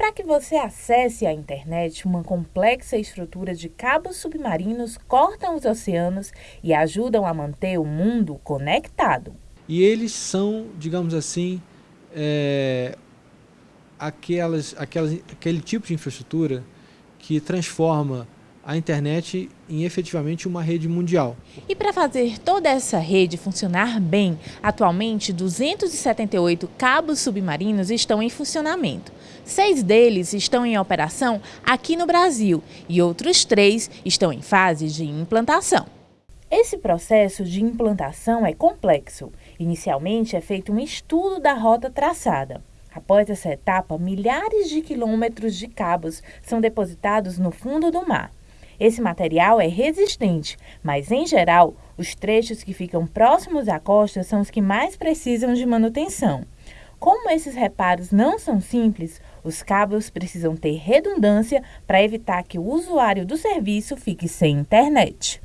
para que você acesse a internet, uma complexa estrutura de cabos submarinos cortam os oceanos e ajudam a manter o mundo conectado. E eles são, digamos assim, é, aquelas, aquelas, aquele tipo de infraestrutura que transforma a internet em efetivamente uma rede mundial. E para fazer toda essa rede funcionar bem, atualmente 278 cabos submarinos estão em funcionamento. Seis deles estão em operação aqui no Brasil e outros três estão em fase de implantação. Esse processo de implantação é complexo. Inicialmente é feito um estudo da rota traçada. Após essa etapa, milhares de quilômetros de cabos são depositados no fundo do mar. Esse material é resistente, mas em geral, os trechos que ficam próximos à costa são os que mais precisam de manutenção. Como esses reparos não são simples, os cabos precisam ter redundância para evitar que o usuário do serviço fique sem internet.